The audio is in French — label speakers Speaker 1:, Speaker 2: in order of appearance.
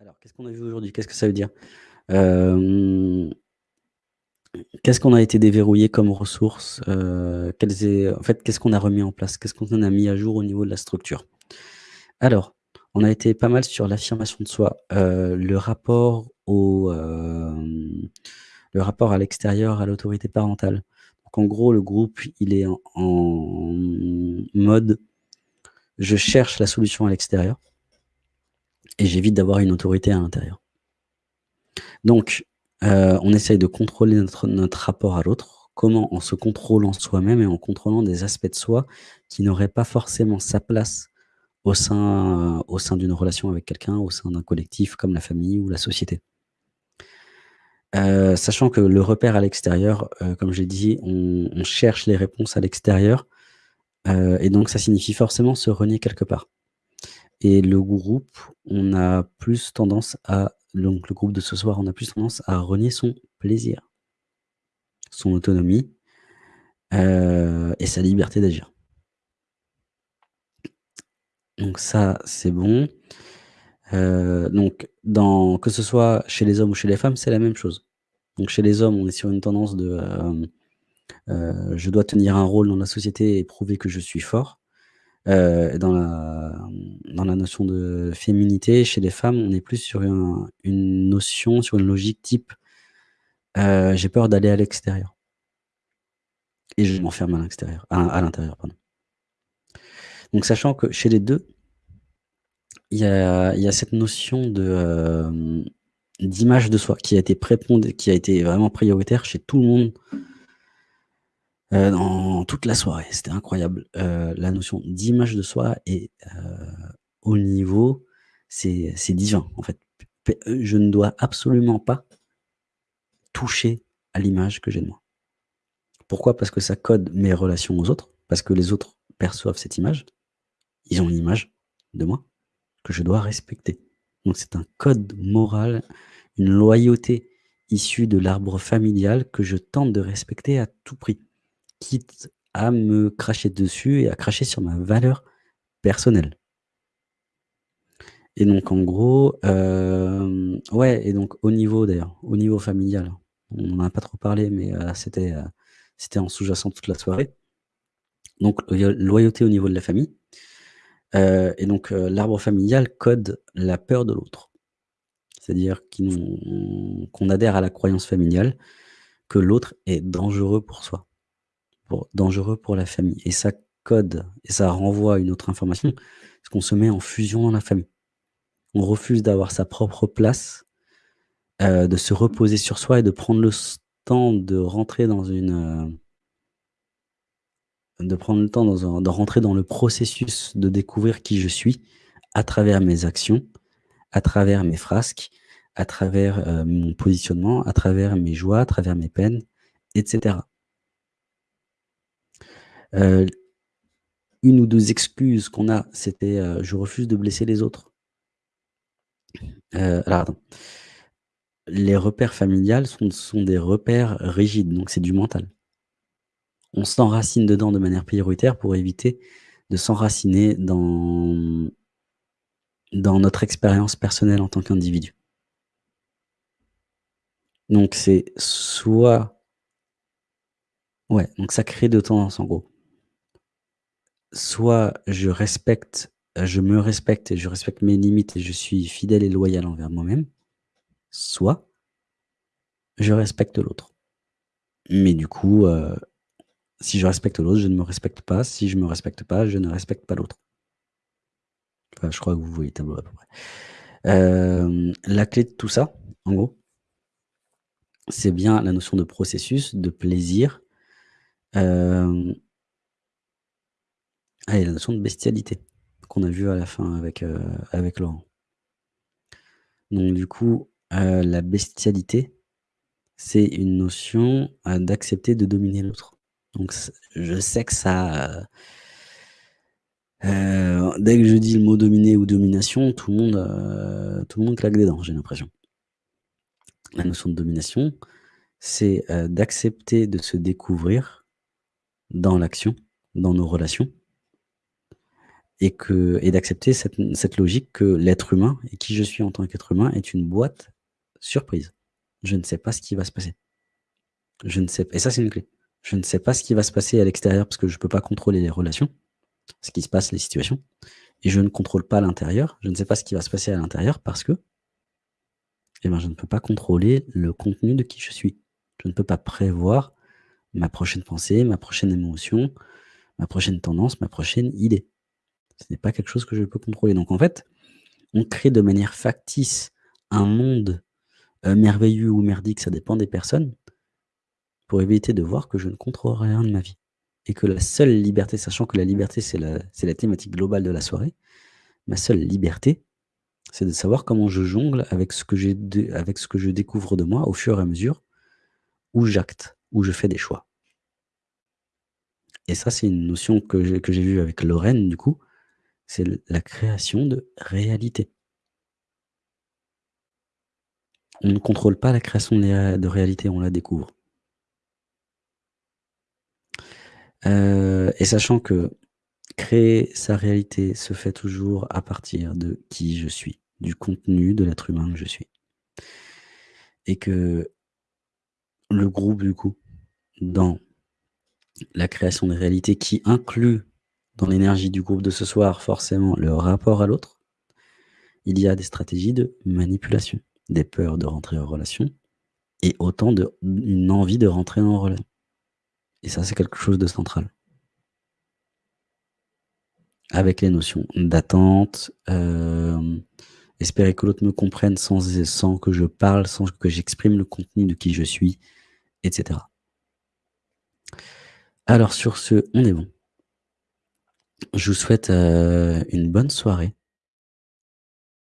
Speaker 1: Alors, qu'est-ce qu'on a vu aujourd'hui? Qu'est-ce que ça veut dire? Hem qu'est-ce qu'on a été déverrouillé comme ressources? Est en fait, qu'est-ce qu'on a remis en place? Qu'est-ce qu'on a mis à jour au niveau de la structure? Alors, on a été pas mal sur l'affirmation de soi, heu, le rapport au, le rapport à l'extérieur, à l'autorité parentale. Donc en gros, le groupe, il est en mode: «Je cherche la solution à l'extérieur» et j'évite d'avoir une autorité à l'intérieur. Donc, heu, on essaye de contrôler notre rapport à l'autre. Comment? En se contrôlant soi-même et en contrôlant des aspects de soi qui n'auraient pas forcément sa place au sein au sein d'une relation avec quelqu'un, au sein d'un collectif comme la famille ou la société. Heu, sachant que le repère à l'extérieur, comme j'ai dit, on cherche les réponses à l'extérieur, et donc ça signifie forcément se renier quelque part et le groupe, on a plus tendance à donc le groupe de ce soir, on a plus tendance à renier son plaisir son autonomie, heu et sa liberté d'agir. Donc ça, c'est bon. Heu, donc dans que ce soit chez les hommes ou chez les femmes, c'est la même chose. Donc chez les hommes, on est sur une tendance de, heu, je dois tenir un rôle dans la société et prouver que je suis fort. Heu, dans la, notion de féminité, chez les femmes, on est plus sur un une notion, sur une logique type, heu, j'ai peur d'aller à l'extérieur et je m'enferme à l'intérieur. Donc sachant que chez les 2 il y a cette notion hem, d'image de soi qui a été qui a été vraiment prioritaire chez tout le monde heu, dans toute la soirée. C'était incroyable. Heu, la notion d'image de soi est, heu, au niveau c'est divin, en fait. P je ne dois absolument pas toucher à l'image que j'ai de moi. Pourquoi? Parce que ça code mes relations aux autres, parce que les autres perçoivent cette image. Ils ont une image de moi que je dois respecter. Donc c'est un code moral, une loyauté issue de l'arbre familial que je tente de respecter à tout prix, quitte à me cracher dessus et à cracher sur ma valeur personnelle. Et donc en gros, hem, ouais et donc au niveau d'ailleurs, au niveau familial, on en a pas trop parlé mais c'était, heu, c'était en sous-jacent toute la soirée. Donc loyauté au niveau de la famille, et donc l'arbre familial code la peur de l'autre. C'est-à-dire qu'on adhère à la croyance familiale que l'autre est dangereux pour soi, dangereux pour la famille et ça code et ça renvoie une autre information, parce qu'on se met en fusion dans la famille. On refuse d'avoir sa propre place, heu, de se reposer sur soi et de prendre le temps de rentrer dans une, heu de prendre le temps dans un de rentrer dans le processus de découvrir qui je suis à travers mes actions, à travers mes frasques, à travers, heu, mon positionnement, à travers mes joies, à travers mes peines et l 1 ou 2 excuses qu'on a, c'était, heu: «Je refuse de blesser les autres». Attends. Les repères familiales sont des repères rigides, donc c'est du mental. On s'enracine dedans de manière prioritaire pour éviter de s'enraciner dans, dans notre expérience personnelle en tant qu'individu. Donc c'est soit ouais, donc ça crée de tendance en gros. Soit je respecte, heu, je me respecte et je respecte mes limites et je suis fidèle et loyal envers moi-même, soit je respecte l'autre. Mais du coup, heu, si je respecte l'autre, je ne me respecte pas, si je me respecte pas, je ne respecte pas l'autre. Enfin, je crois que vous voyez le tableau à peu près. Hem, la clé de tout ça, en gros c'est bien la notion de processus, de plaisir, ah et la notion de bestialité qu'on a vu à la fin avec, heu, avec Laurent. Donc du coup, heu, la bestialité, c'est une notion, heu, d'accepter de dominer l'autre. Donc je sais que ça, dès que je dis le mot dominer ou domination, tout le monde, tout le monde claque des dents, j'ai l'impression. La notion de domination, c'est, d'accepter de se découvrir dans l'action, dans nos relations et que et d'accepter cette cette logique que l'être humain et qui je suis en tant qu'être humain est une boîte surprise. Je ne sais pas ce qui va se passer. Je ne sais et ça, c'est une clé. Je ne sais pas ce qui va se passer à l'extérieur parce que je peux pas contrôler les relations, ce qui se passe, les situations et je ne contrôle pas l'intérieur. Je ne sais pas ce qui va se passer à l'intérieur parce que eh ben, je ne peux pas contrôler le contenu de qui je suis. Je ne peux pas prévoir ma prochaine pensée, ma prochaine émotion, ma prochaine tendance, ma prochaine idée. Ce n'est pas quelque chose que je peux contrôler. Donc en fait, on crée de manière factice un monde, heu, merveilleux ou merdique, ça dépend des personnes, pour éviter de voir que je ne contrôle rien de ma vie et que la seule liberté, sachant que la liberté, c'est la la thématique globale de la soirée, ma seule liberté, c'est de savoir comment je jongle avec ce que avec ce que je découvre de moi au fur et à mesure où j'acte, où je fais des choix. Et ça, c'est une notion que j'ai vue avec Lorraine du coup, c'est la création de réalité. On ne contrôle pas la création de réalité, on la découvre. Heu et sachant que créer sa réalité se fait toujours à partir de qui je suis, du contenu de l'être humain que je suis. Et que le groupe du coup, dans la création des réalités qui inclut dans l'énergie du groupe de ce soir forcément le rapport à l'autre, il y a des stratégies de manipulation, des peurs de rentrer en relation et autant de une envie de rentrer en relation. Et ça, c'est quelque chose de central. Avec les notions d'attente, hem, espérer que l'autre me comprenne sans que je parle, sans que j'exprime le contenu de qui je suis et cetera. Alors sur ce, on est bon. Je vous souhaite, heu, une bonne soirée.